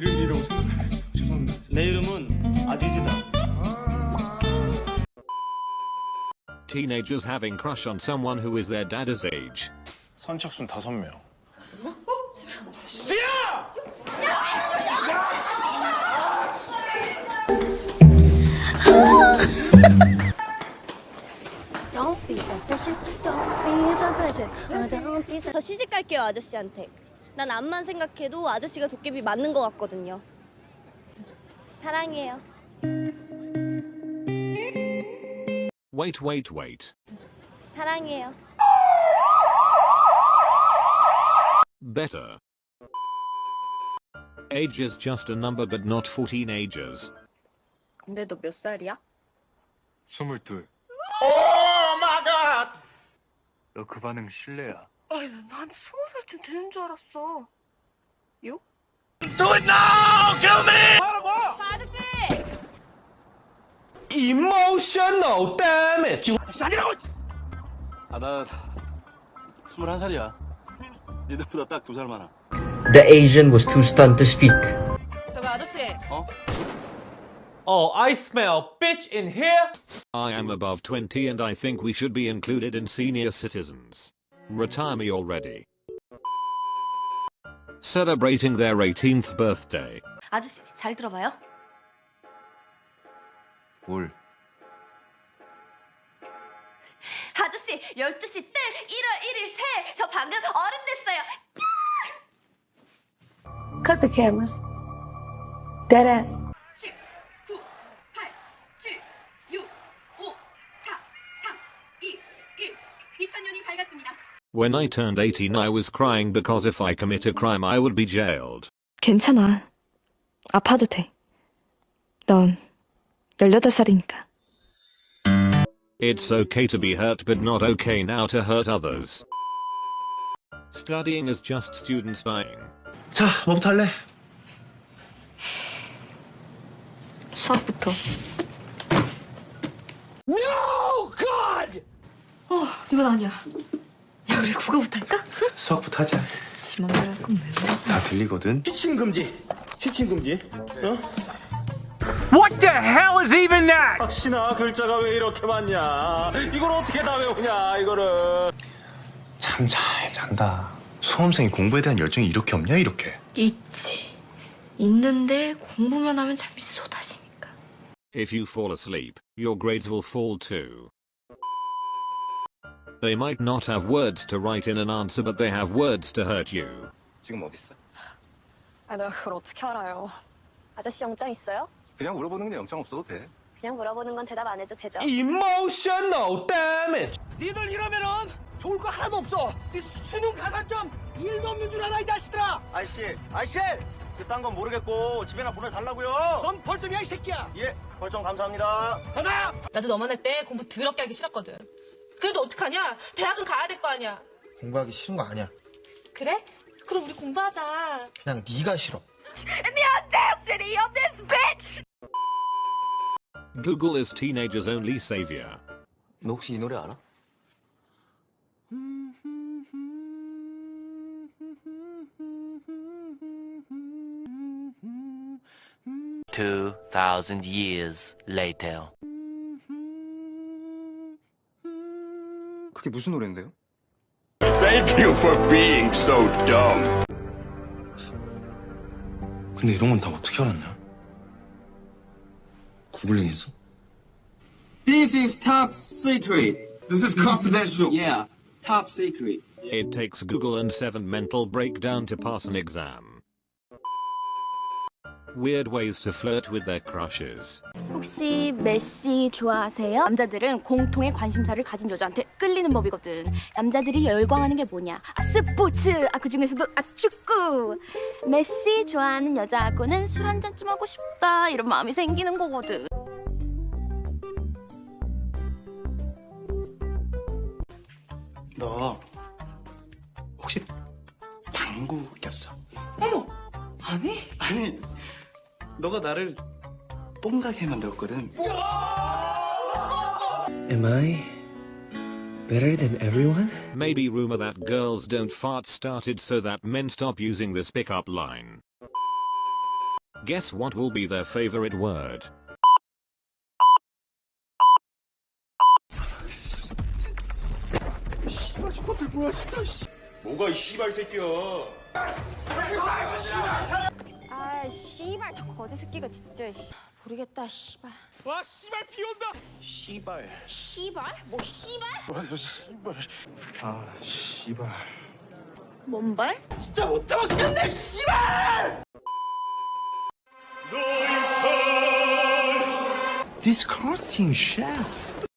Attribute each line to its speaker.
Speaker 1: 이름이라고 생각해 죄송합니다 내 이름은 아지즈다 Teenagers having crush on someone who is their dad's age
Speaker 2: 선착순 다섯 명 야!
Speaker 3: Don't be suspicious, don't be suspicious, don't be suspicious.
Speaker 4: 저 시집 갈게요, 아저씨한테. 난 암만 생각해도 아저씨가 도깨비 맞는 것 같거든요. 사랑해요.
Speaker 1: Wait, wait, wait.
Speaker 4: 사랑해요.
Speaker 1: Better. Age is just a number but not for teenagers.
Speaker 3: 근데 너 몇 살이야?
Speaker 2: 스물둘. 너그 반응 실례야.
Speaker 3: 아니, 난 스무 살쯤 되는 줄 알았어. 요?
Speaker 5: emotional damage.
Speaker 6: 아, 나 21살이야. 니들보다 딱 두 살 많아.
Speaker 7: The Asian was too stunned to speak.
Speaker 3: 저기 아저씨.
Speaker 5: Oh, I smell bitch in here.
Speaker 1: I am above 20 and I think we should be included in senior citizens. Retire me already. Celebrating their 18th birthday.
Speaker 3: 아저씨, 잘 들어봐요.
Speaker 6: 뭘?
Speaker 3: 아저씨, 12시 뜰 1월 1일 새. 저 방금 어른 됐어요.
Speaker 8: Cut the cameras. Dead ass.
Speaker 1: When I turned 18 I was crying because if I commit a crime I would be jailed.
Speaker 8: 괜찮아. 아파도 돼. 넌 18살이니까.
Speaker 1: It's okay to be hurt but not okay now to hurt others. Studying is just students dying.
Speaker 6: 자, 뭐부터 할래?
Speaker 8: 수학부터.
Speaker 5: No, God.
Speaker 8: 어, 이건 아니야. 야, 우리 국어부터 할까?
Speaker 6: 수학부터 하자.
Speaker 8: 지 맘대로 할 거면 왜?
Speaker 6: 다 들리거든. 취침 금지. 취침 금지. 어?
Speaker 5: What the hell is even that?
Speaker 6: 박신아, 글자가 왜 이렇게 많냐? 이걸 어떻게 다 외우냐, 이거를. 참 잘 잔다. 수험생이 공부에 대한 열정이 이렇게 없냐, 이렇게?
Speaker 8: 있지. 있는데 공부만 하면 잠이 쏟아지니까.
Speaker 1: If you fall asleep, your grades will fall too. They might not have words to write in an answer but they have words to hurt you.
Speaker 6: 지금 어딨어?
Speaker 3: 아, 내가 그걸 어떻게 알아요?
Speaker 4: 아저씨 영장 있어요?
Speaker 6: 그냥 물어보는 게 영장 없어도 돼.
Speaker 4: 그냥 물어보는 건 대답 안 해도 되죠?
Speaker 5: Emotional damage.
Speaker 9: 니들 이러면은 좋을 거 하나도 없어. 네 수능 가산점 1도 없는 줄 알아 이 자식들아.
Speaker 6: 아이씨, 아이씨! 그딴 건 모르겠고 집에나 보내달라고요.
Speaker 9: 넌 벌점이야 이 새끼야.
Speaker 6: 예, 벌점 감사합니다.
Speaker 9: 가자.
Speaker 8: 나도 너만 할 때 공부 더럽게 하기 싫었거든. 그래도 어떡하냐? 대학은 가야 될 거 아니야.
Speaker 10: 공부하기 싫은 거 아니야.
Speaker 8: 그래? 그럼 우리 공부하자.
Speaker 10: 그냥 네가 싫어.
Speaker 1: Google is teenagers' only savior.
Speaker 6: 너 혹시 이 노래 알아?
Speaker 9: Two thousand years later.
Speaker 6: 그게 무슨 노래인데요?
Speaker 2: Thank you for being so dumb.
Speaker 6: 근데 이런 건 다 어떻게 알았냐? 구글링 했어?
Speaker 9: This is top secret.
Speaker 10: This is confidential.
Speaker 9: Yeah, top secret.
Speaker 1: It takes Google and 7 mental breakdown to pass an exam. Weird ways to flirt with their crushes.
Speaker 4: 혹시 메시 좋아하세요? 남자들은 공통의 관심사를 가진 여자한테 끌리는 법이거든. 남자들이 열광하는 게 뭐냐? 아 스포츠. 아 그중에서도 아 축구. 메시 좋아하는 여자하고는 술 한 잔쯤 하고 싶다 이런 마음이 생기는 거거든.
Speaker 6: 너 혹시 방구 꼈어?
Speaker 9: 어머, 아니?
Speaker 6: 아니, 너가 나를 뽕가게 만들었거든.
Speaker 7: Am I better than everyone?
Speaker 1: Maybe rumor that girls don't fart started so that men stop using this pickup line. Guess what will be their favorite word?
Speaker 9: 뭐야 진짜 씨. 뭐가 이 씨발 새끼야.
Speaker 11: 아 씨발 저 거지 새끼가 진짜 씨. 모르겠다 씨발
Speaker 12: 와 씨발 비 온다.
Speaker 9: 씨발.
Speaker 11: 씨발? 뭐 씨발?
Speaker 9: 맞아 씨발. 아 씨발.
Speaker 11: 뭔 발?
Speaker 12: 진짜 못 참겠네 씨발.
Speaker 13: Disgusting shit.